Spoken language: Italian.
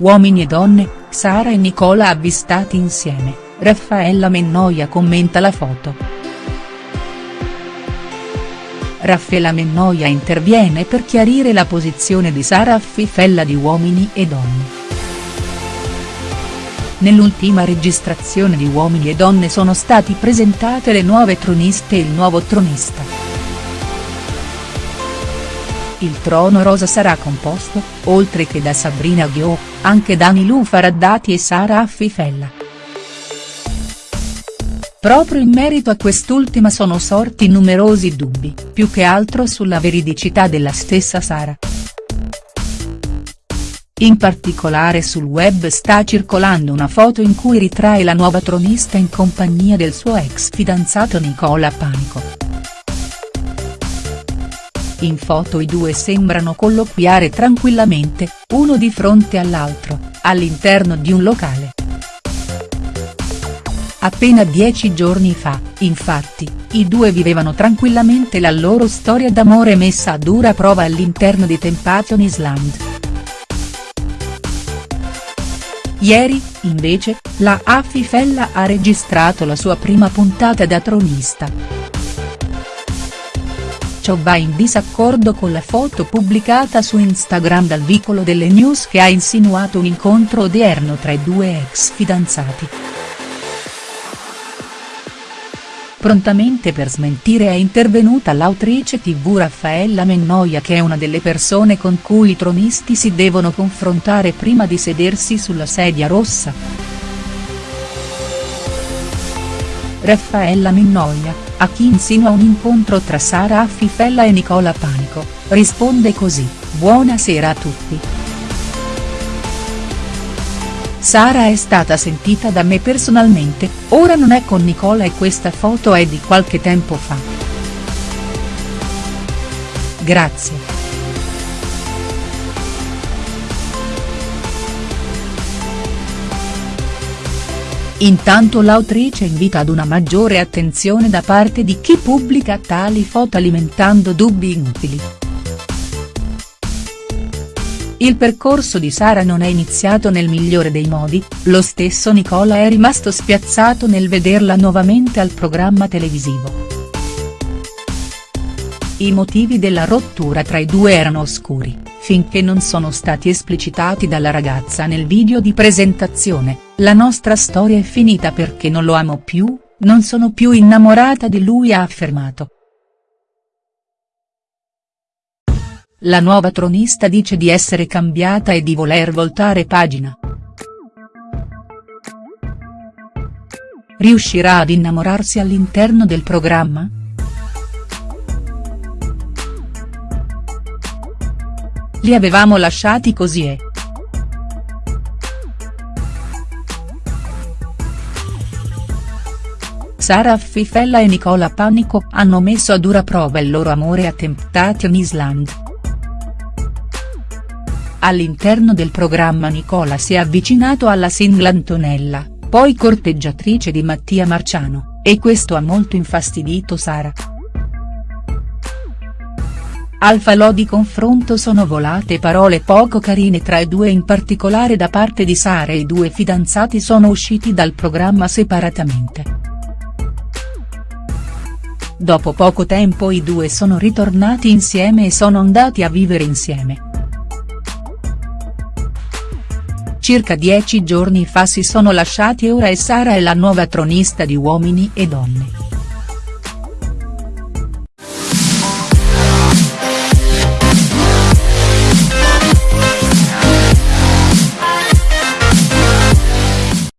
Uomini e donne, Sara e Nicola avvistati insieme, Raffaella Mennoia commenta la foto. Raffaella Mennoia interviene per chiarire la posizione di Sara Affifella di Uomini e donne. Nell'ultima registrazione di Uomini e donne sono stati presentate le nuove troniste e il nuovo tronista. Il trono rosa sarà composto, oltre che da Sabrina Ghio, anche da Nilu Faraddati e Sara Affifella. Proprio in merito a quest'ultima sono sorti numerosi dubbi, più che altro sulla veridicità della stessa Sara. In particolare sul web sta circolando una foto in cui ritrae la nuova tronista in compagnia del suo ex fidanzato Nicola Panico. In foto i due sembrano colloquiare tranquillamente, uno di fronte all'altro, all'interno di un locale. Appena dieci giorni fa, infatti, i due vivevano tranquillamente la loro storia d'amore messa a dura prova all'interno di Temptation Island. Ieri, invece, la Affifella ha registrato la sua prima puntata da tronista. Ciò va in disaccordo con la foto pubblicata su Instagram dal vicolo delle news che ha insinuato un incontro odierno tra i due ex fidanzati. Prontamente per smentire è intervenuta l'autrice tv Raffaella Mennoia che è una delle persone con cui i tronisti si devono confrontare prima di sedersi sulla sedia rossa. Raffaella Mennoia, a chi insinua un incontro tra Sara Affifella e Nicola Panico, risponde così, buonasera a tutti. Sara è stata sentita da me personalmente, ora non è con Nicola e questa foto è di qualche tempo fa. Grazie. Intanto l'autrice invita ad una maggiore attenzione da parte di chi pubblica tali foto alimentando dubbi inutili. Il percorso di Sara non è iniziato nel migliore dei modi, lo stesso Nicola è rimasto spiazzato nel vederla nuovamente al programma televisivo. I motivi della rottura tra i due erano oscuri, finché non sono stati esplicitati dalla ragazza nel video di presentazione, la nostra storia è finita perché non lo amo più, non sono più innamorata di lui ha affermato. La nuova tronista dice di essere cambiata e di voler voltare pagina. Riuscirà ad innamorarsi all'interno del programma?. Li avevamo lasciati così e. Sara Affifella e Nicola Panico hanno messo a dura prova il loro amore a Temptation Island. All'interno del programma Nicola si è avvicinato alla single Antonella, poi corteggiatrice di Mattia Marciano, e questo ha molto infastidito Sara. Al falò di confronto sono volate parole poco carine tra i due in particolare da parte di Sara e i due fidanzati sono usciti dal programma separatamente. Dopo poco tempo i due sono ritornati insieme e sono andati a vivere insieme. Circa dieci giorni fa si sono lasciati e ora è Sara è la nuova tronista di Uomini e Donne.